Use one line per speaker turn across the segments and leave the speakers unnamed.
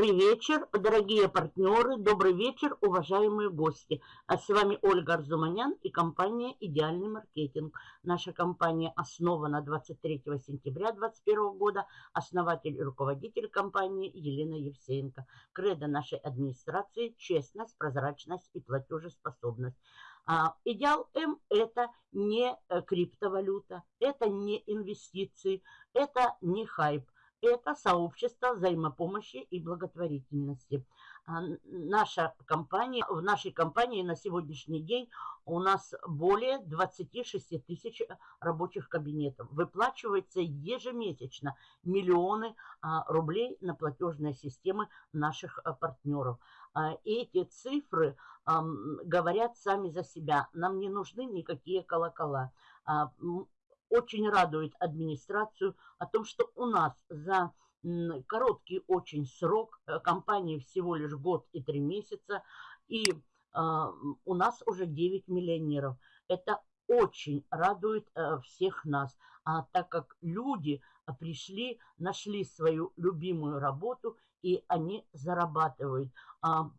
Добрый вечер, дорогие партнеры, добрый вечер, уважаемые гости. А с вами Ольга Арзуманян и компания «Идеальный маркетинг». Наша компания основана 23 сентября 2021 года. Основатель и руководитель компании Елена Евсеенко. Кредо нашей администрации – честность, прозрачность и платежеспособность. А, идеал М – это не криптовалюта, это не инвестиции, это не хайп – это сообщество взаимопомощи и благотворительности. А, наша компания, в нашей компании на сегодняшний день у нас более 26 тысяч рабочих кабинетов. Выплачивается ежемесячно миллионы а, рублей на платежные системы наших а, партнеров. Эти цифры говорят сами за себя. Нам не нужны никакие колокола очень радует администрацию о том, что у нас за короткий очень срок, э, компании всего лишь год и три месяца, и э, у нас уже 9 миллионеров. Это очень радует э, всех нас, а так как люди пришли, нашли свою любимую работу и они зарабатывают. А,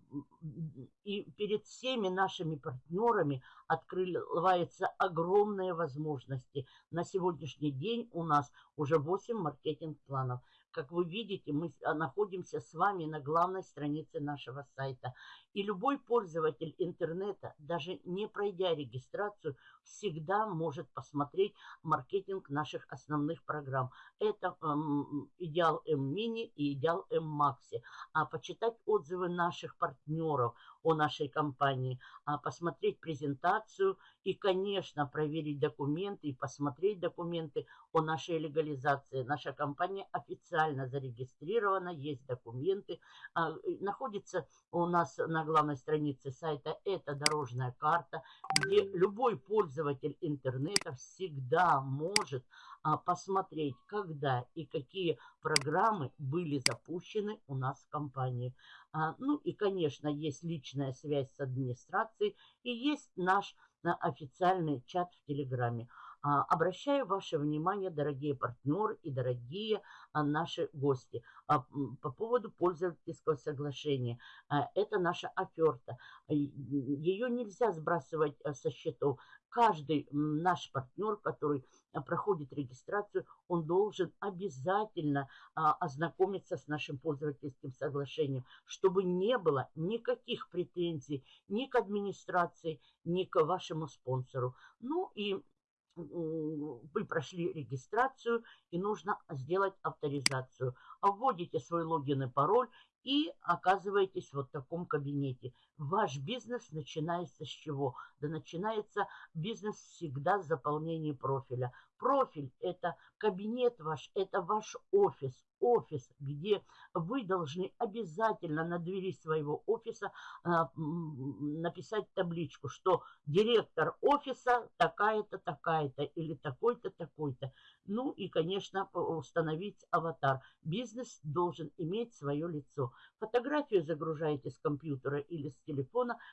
и перед всеми нашими партнерами открываются огромные возможности. На сегодняшний день у нас уже 8 маркетинг-планов. Как вы видите, мы находимся с вами на главной странице нашего сайта. И любой пользователь интернета, даже не пройдя регистрацию, всегда может посмотреть маркетинг наших основных программ. Это эм, Идеал М-Мини и Идеал М-Макси. А почитать отзывы наших партнеров – о нашей компании, а посмотреть презентацию и, конечно, проверить документы и посмотреть документы о нашей легализации. Наша компания официально зарегистрирована, есть документы. А, находится у нас на главной странице сайта эта дорожная карта, где любой пользователь интернета всегда может а, посмотреть, когда и какие программы были запущены у нас в компании. А, ну и, конечно, есть личная связь с администрацией и есть наш официальный чат в Телеграме. А, обращаю ваше внимание, дорогие партнеры и дорогие а, наши гости, по поводу пользовательского соглашения. Это наша оферта. Ее нельзя сбрасывать со счетов. Каждый наш партнер, который проходит регистрацию, он должен обязательно а, ознакомиться с нашим пользовательским соглашением, чтобы не было никаких претензий ни к администрации, ни к вашему спонсору. Ну и вы прошли регистрацию и нужно сделать авторизацию. Вводите свой логин и пароль и оказываетесь вот в таком кабинете. Ваш бизнес начинается с чего? Да начинается бизнес всегда с заполнения профиля. Профиль – это кабинет ваш, это ваш офис, офис, где вы должны обязательно на двери своего офиса э, написать табличку, что директор офиса такая-то, такая-то или такой-то, такой-то. Ну и, конечно, установить аватар. Бизнес должен иметь свое лицо. Фотографию загружаете с компьютера или с телефона.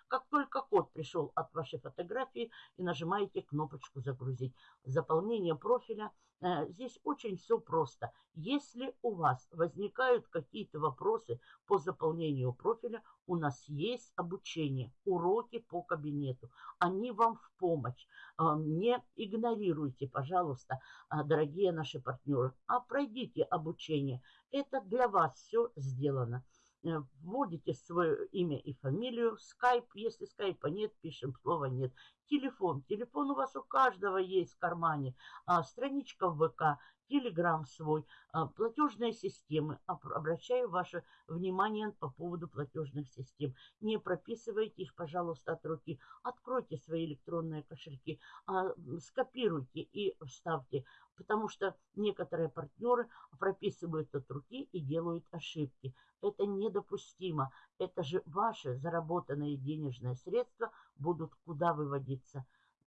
Как только код пришел от вашей фотографии и нажимаете кнопочку «Загрузить». Заполнение профиля. Э, здесь очень все просто. Если у вас возникают какие-то вопросы по заполнению профиля, у нас есть обучение, уроки по кабинету. Они вам в помощь. Э, не игнорируйте, пожалуйста, э, дорогие наши партнеры, а пройдите обучение. Это для вас все сделано. Э, вводите свое имя и фамилию, скайп, если скайпа нет, пишем слово нет. Телефон, телефон у вас у каждого есть в кармане, а, страничка в ВК, Телеграм свой, а, платежные системы. Обращаю ваше внимание по поводу платежных систем. Не прописывайте их, пожалуйста, от руки. Откройте свои электронные кошельки, а, скопируйте и вставьте, потому что некоторые партнеры прописывают от руки и делают ошибки. Это недопустимо. Это же ваши заработанные денежные средства будут куда выводиться?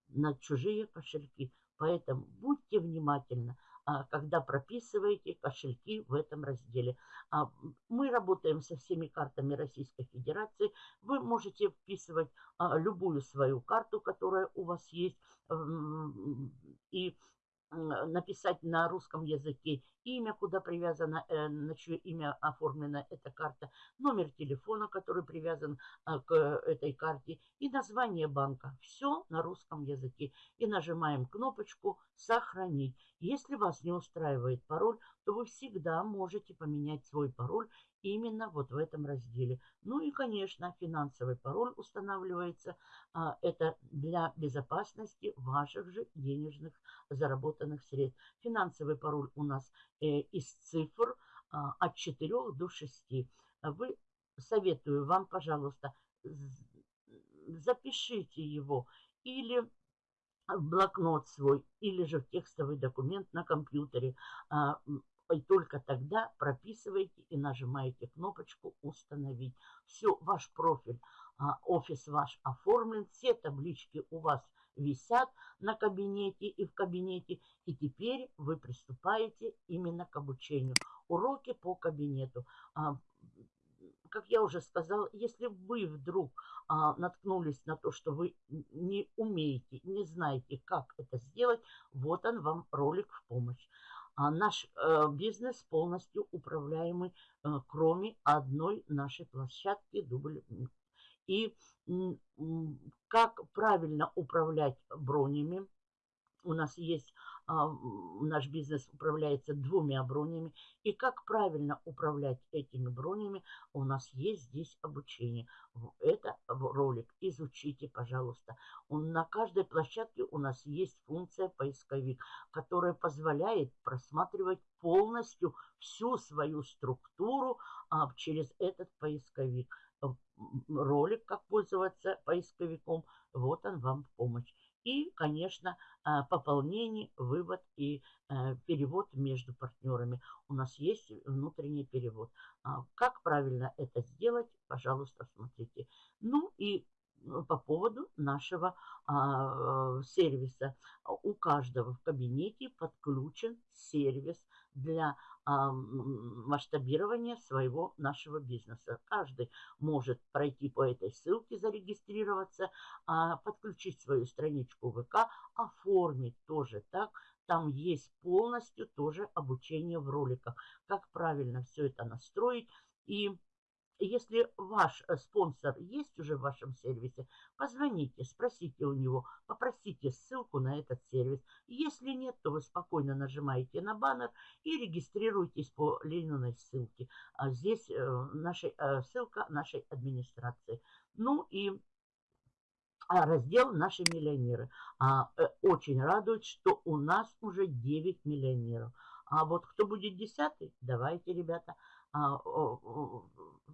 На чужие кошельки. Поэтому будьте внимательны. А, когда прописываете кошельки в этом разделе. А, мы работаем со всеми картами Российской Федерации. Вы можете вписывать а, любую свою карту, которая у вас есть, и написать на русском языке имя, куда привязано, э, на чье имя оформлена эта карта, номер телефона, который привязан а, к этой карте и название банка. Все на русском языке. И нажимаем кнопочку «Сохранить». Если вас не устраивает пароль, то вы всегда можете поменять свой пароль именно вот в этом разделе. Ну и, конечно, финансовый пароль устанавливается. А, это для безопасности ваших же денежных заработанных средств. Финансовый пароль у нас э, из цифр а, от 4 до 6. Вы, советую вам, пожалуйста, запишите его или в блокнот свой, или же в текстовый документ на компьютере. И только тогда прописываете и нажимаете кнопочку «Установить». Все, ваш профиль, а, офис ваш оформлен, все таблички у вас висят на кабинете и в кабинете. И теперь вы приступаете именно к обучению. Уроки по кабинету. А, как я уже сказала, если вы вдруг а, наткнулись на то, что вы не умеете, не знаете, как это сделать, вот он вам ролик в помощь. А наш э, бизнес полностью управляемый, э, кроме одной нашей площадки дубль. И как правильно управлять бронями, у нас есть, а, наш бизнес управляется двумя бронями. И как правильно управлять этими бронями, у нас есть здесь обучение. Это. Изучите, пожалуйста. Он, на каждой площадке у нас есть функция поисковик, которая позволяет просматривать полностью всю свою структуру а, через этот поисковик. Ролик, как пользоваться поисковиком, вот он вам в помощь. И, конечно, а, пополнение, вывод и э, перевод между партнерами. У нас есть внутренний перевод. А, как правильно это сделать, пожалуйста, смотрите. Ну и по поводу нашего а, сервиса. У каждого в кабинете подключен сервис для масштабирования своего нашего бизнеса. Каждый может пройти по этой ссылке, зарегистрироваться, а, подключить свою страничку ВК, оформить тоже так. Там есть полностью тоже обучение в роликах, как правильно все это настроить и если ваш э, спонсор есть уже в вашем сервисе, позвоните, спросите у него, попросите ссылку на этот сервис. Если нет, то вы спокойно нажимаете на баннер и регистрируйтесь по ленинной ссылке. А здесь э, нашей, э, ссылка нашей администрации. Ну и раздел «Наши миллионеры». А, очень радует, что у нас уже 9 миллионеров. А вот кто будет десятый, давайте, ребята,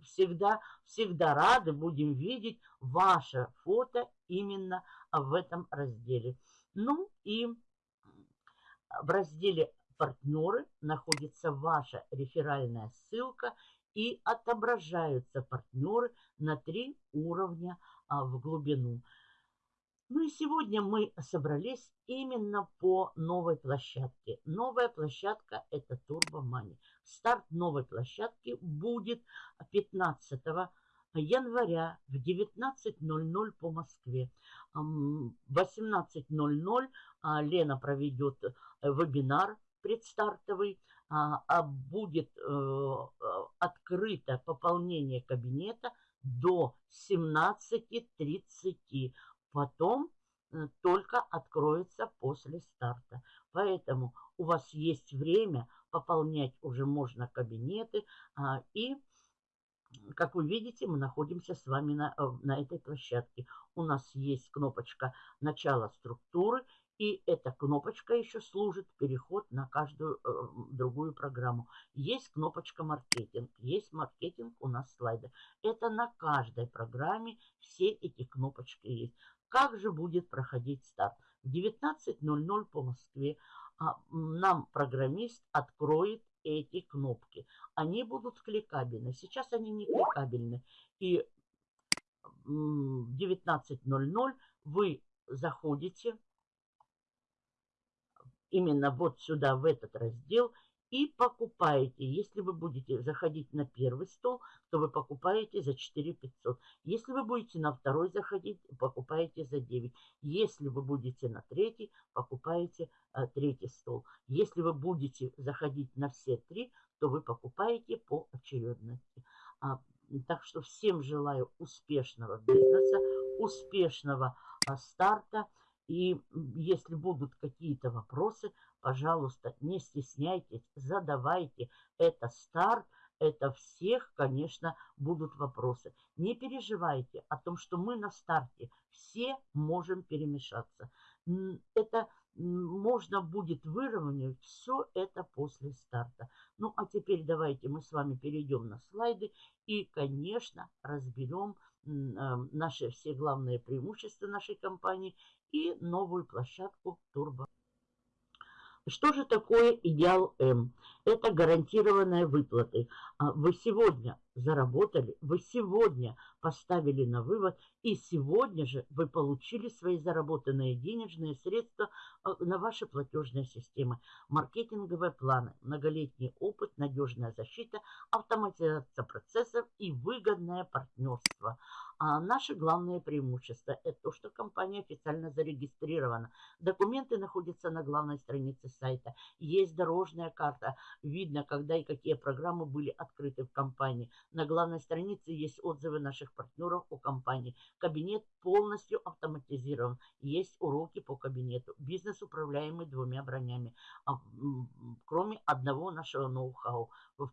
всегда, всегда рады будем видеть ваше фото именно в этом разделе. Ну и в разделе «Партнеры» находится ваша реферальная ссылка и отображаются партнеры на три уровня а, в глубину. Ну и сегодня мы собрались именно по новой площадке. Новая площадка – это Turbo Money. Старт новой площадки будет 15 января в 19.00 по Москве. В 18.00 а, Лена проведет э, вебинар предстартовый. А, а будет э, открыто пополнение кабинета до 17.30 потом э, только откроется после старта. Поэтому у вас есть время, пополнять уже можно кабинеты. А, и, как вы видите, мы находимся с вами на, э, на этой площадке. У нас есть кнопочка «Начало структуры». И эта кнопочка еще служит переход на каждую э, другую программу. Есть кнопочка маркетинг. Есть маркетинг у нас слайды. Это на каждой программе все эти кнопочки есть. Как же будет проходить старт? В 19.00 по Москве а, нам программист откроет эти кнопки. Они будут кликабельны. Сейчас они не кликабельны. И в 19.00 вы заходите именно вот сюда, в этот раздел, и покупаете. Если вы будете заходить на первый стол, то вы покупаете за 4 500. Если вы будете на второй заходить, покупаете за 9. Если вы будете на третий, покупаете а, третий стол. Если вы будете заходить на все три, то вы покупаете по очередности. А, так что всем желаю успешного бизнеса, успешного а, старта. И если будут какие-то вопросы, пожалуйста, не стесняйтесь, задавайте. Это старт, это всех, конечно, будут вопросы. Не переживайте о том, что мы на старте все можем перемешаться. Это можно будет выровнять все это после старта. Ну, а теперь давайте мы с вами перейдем на слайды и, конечно, разберем наши все главные преимущества нашей компании и новую площадку Turbo. Что же такое идеал М? Это гарантированные выплаты. А вы сегодня заработали, вы сегодня поставили на вывод, и сегодня же вы получили свои заработанные денежные средства а, на ваши платежные системы. Маркетинговые планы, многолетний опыт, надежная защита, автоматизация процессов и выгодное партнерство. А наши главные преимущества – это то, что компания официально зарегистрирована. Документы находятся на главной странице сайта. Есть дорожная карта. Видно, когда и какие программы были открыты в компании. На главной странице есть отзывы наших партнеров о компании. Кабинет полностью автоматизирован. Есть уроки по кабинету. Бизнес управляемый двумя бронями. А, кроме одного нашего ноу-хау. В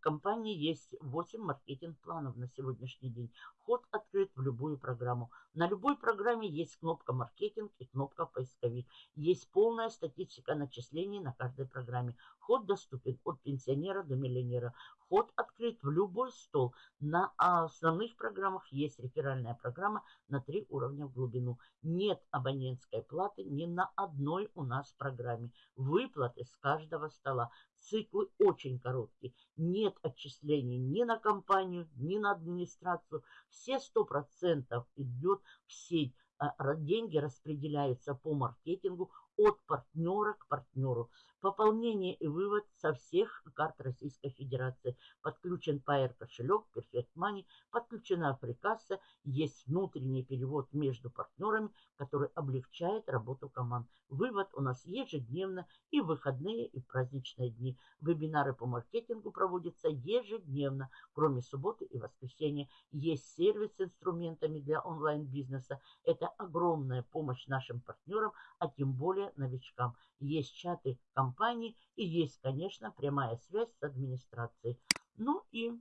компании есть 8 маркетинг-планов на сегодняшний день. Вход открыт в любую программу. На любой программе есть кнопка «Маркетинг» и кнопка «Поисковик». Есть полная статистика начислений на каждой программе. Вход доступен от пенсионера до миллионера. Вход открыт в любой стол. На основных программах есть реферальная программа на три уровня в глубину. Нет абонентской платы ни на одной у нас программе. Выплаты с каждого стола. Циклы очень короткие. Нет отчислений ни на компанию, ни на администрацию. Все 100% идет в сеть. А, деньги распределяются по маркетингу от партнера к партнеру. Пополнение и вывод со всех карт Российской Федерации. Подключен Pair кошелек, Perfect Money, подключена Фрикасса, есть внутренний перевод между партнерами, который облегчает работу команд. Вывод у нас ежедневно и в выходные, и в праздничные дни. Вебинары по маркетингу проводятся ежедневно, кроме субботы и воскресенья. Есть сервис с инструментами для онлайн-бизнеса. Это огромная помощь нашим партнерам, а тем более новичкам. Есть чаты компании и есть, конечно, прямая связь с администрацией. Ну и,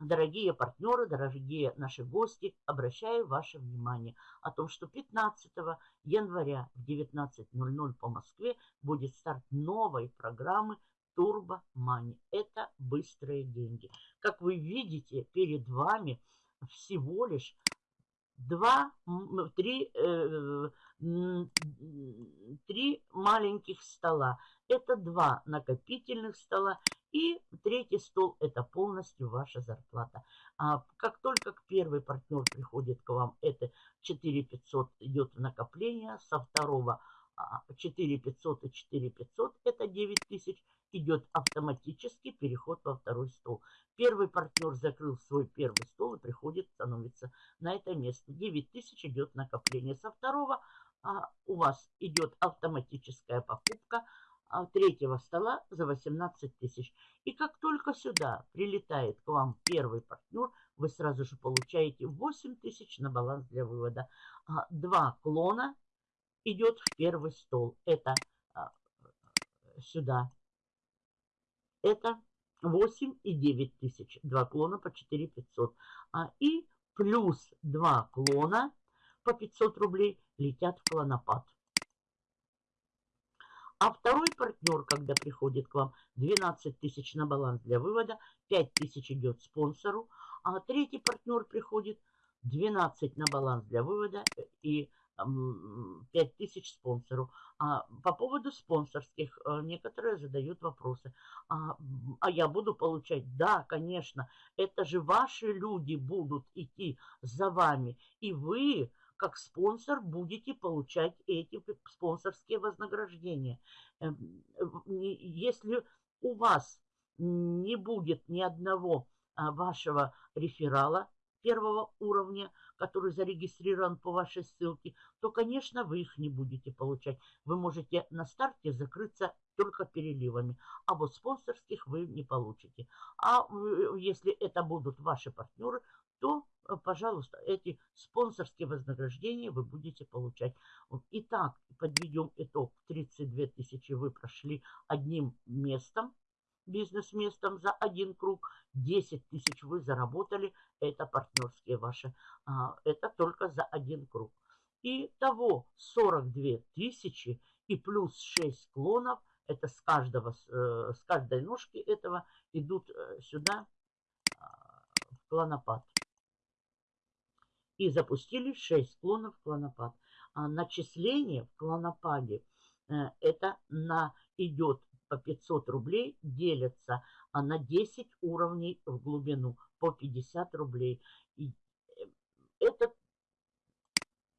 дорогие партнеры, дорогие наши гости, обращаю ваше внимание о том, что 15 января в 19.00 по Москве будет старт новой программы Turbo Money. Это быстрые деньги. Как вы видите, перед вами всего лишь два, три, э, три маленьких стола. Это два накопительных стола. И третий стол – это полностью ваша зарплата. А как только первый партнер приходит к вам, это 4 500 идет в накопление, со второго 4 500 и 4 500 – это 9 тысяч – идет автоматический переход во второй стол. Первый партнер закрыл свой первый стол и приходит, становится на это место. 9 тысяч идет накопление. Со второго а, у вас идет автоматическая покупка а, третьего стола за 18 тысяч. И как только сюда прилетает к вам первый партнер, вы сразу же получаете 8 тысяч на баланс для вывода. А, два клона идет в первый стол. Это а, сюда это 8 и 9 тысяч. Два клона по 4 500. А, и плюс два клона по 500 рублей летят в клонопад. А второй партнер, когда приходит к вам, 12 тысяч на баланс для вывода, 5 тысяч идет спонсору. А третий партнер приходит, 12 на баланс для вывода и 5 тысяч спонсору. А по поводу спонсорских э, некоторые задают вопросы. А, а я буду получать? Да, конечно. Это же ваши люди будут идти за вами. И вы как спонсор будете получать эти спонсорские вознаграждения. Эм, если у вас не будет ни одного а, вашего реферала первого уровня, который зарегистрирован по вашей ссылке, то, конечно, вы их не будете получать. Вы можете на старте закрыться только переливами, а вот спонсорских вы не получите. А э, если это будут ваши партнеры, то, э, пожалуйста, эти спонсорские вознаграждения вы будете получать. Итак, подведем итог. 32 тысячи вы прошли одним местом, бизнес-местом за один круг. 10 тысяч вы заработали. Это партнерские ваши. А, это только за один круг. И того 42 тысячи и плюс 6 клонов. Это с, каждого, э, с каждой ножки этого идут э, сюда а, в клонопад. И запустили 6 клонов клонопад. А начисление в клонопаде э, это на, идет по 500 рублей делятся а на 10 уровней в глубину по 50 рублей. И э, этот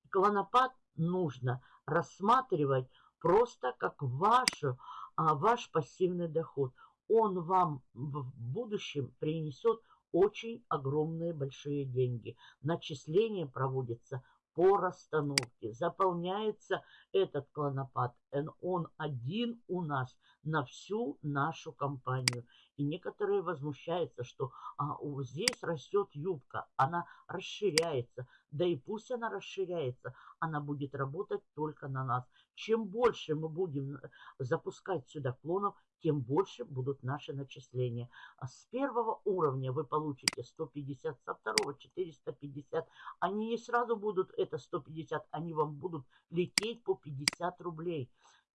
клонопад нужно рассматривать просто как вашу, а, ваш пассивный доход. Он вам в будущем принесет очень огромные большие деньги. Начисление проводится по расстановке. Заполняется этот клонопад. Он один у нас на всю нашу компанию. И некоторые возмущаются, что а, здесь растет юбка, она расширяется. Да и пусть она расширяется, она будет работать только на нас. Чем больше мы будем э, запускать сюда клонов, тем больше будут наши начисления. А с первого уровня вы получите 150, со второго 450. Они не сразу будут это 150, они вам будут лететь по 50 рублей.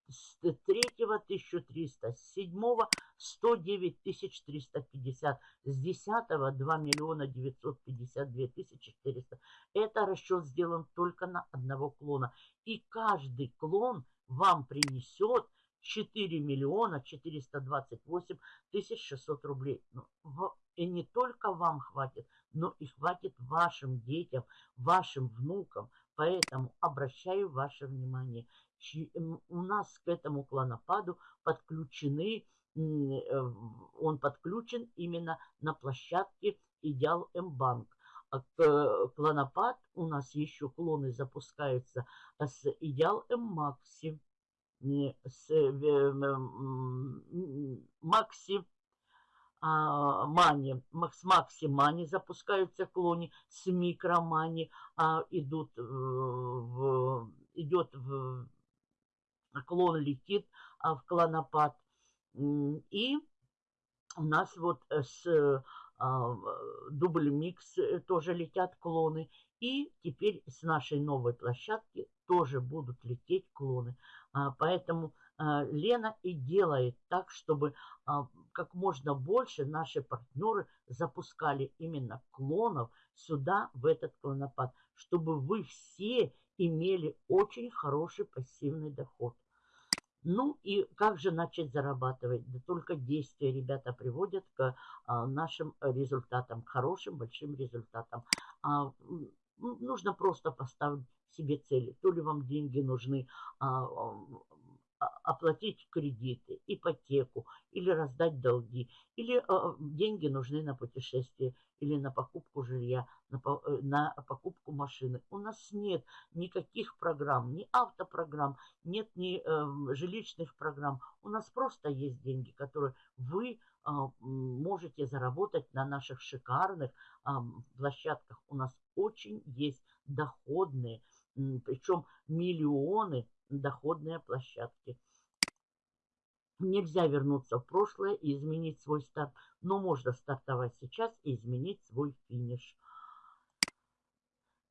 С третьего 1300, с седьмого 109 350, с десятого 2 миллиона 952 тысячи 400. Это расчет сделан только на одного клона. И каждый клон вам принесет 4 миллиона 428 тысяч 600 рублей. Ну, и не только вам хватит, но и хватит вашим детям, вашим внукам. Поэтому обращаю ваше внимание. У нас к этому клонопаду подключены, э, он подключен именно на площадке Идеал М-банк. А клонопад у нас еще клоны запускаются с Идеал э, Макси а, Мани, с Макси Мани запускаются клони, с Микромани а, идут в, идет в клон летит а, в клонопад. И у нас вот с а, дубль микс э, тоже летят клоны. И теперь с нашей новой площадки тоже будут лететь клоны. А, поэтому а, Лена и делает так, чтобы а, как можно больше наши партнеры запускали именно клонов сюда, в этот клонопад, чтобы вы все имели очень хороший пассивный доход. Ну и как же начать зарабатывать? Да только действия, ребята, приводят к нашим результатам, к хорошим, большим результатам. Нужно просто поставить себе цели. То ли вам деньги нужны, а, а, оплатить кредиты, ипотеку или раздать долги, или а, деньги нужны на путешествие или на покупку жилья, на, э, на покупку машины. У нас нет никаких программ, ни автопрограмм, нет ни э, жилищных программ. У нас просто есть деньги, которые вы э, можете заработать на наших шикарных э, площадках. У нас очень есть доходные, причем миллионы доходные площадки. Нельзя вернуться в прошлое и изменить свой старт, но можно стартовать сейчас и изменить свой финиш.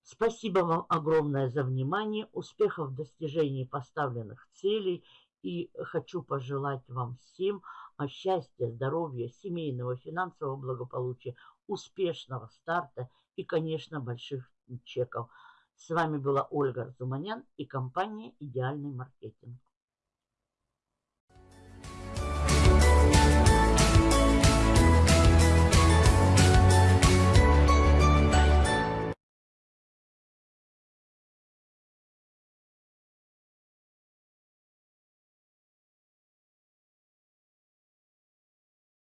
Спасибо вам огромное за внимание, успехов в достижении поставленных целей и хочу пожелать вам всем счастья, здоровья, семейного, финансового благополучия, успешного старта и, конечно, больших чеков. С вами была Ольга Арзуманян и компания «Идеальный маркетинг».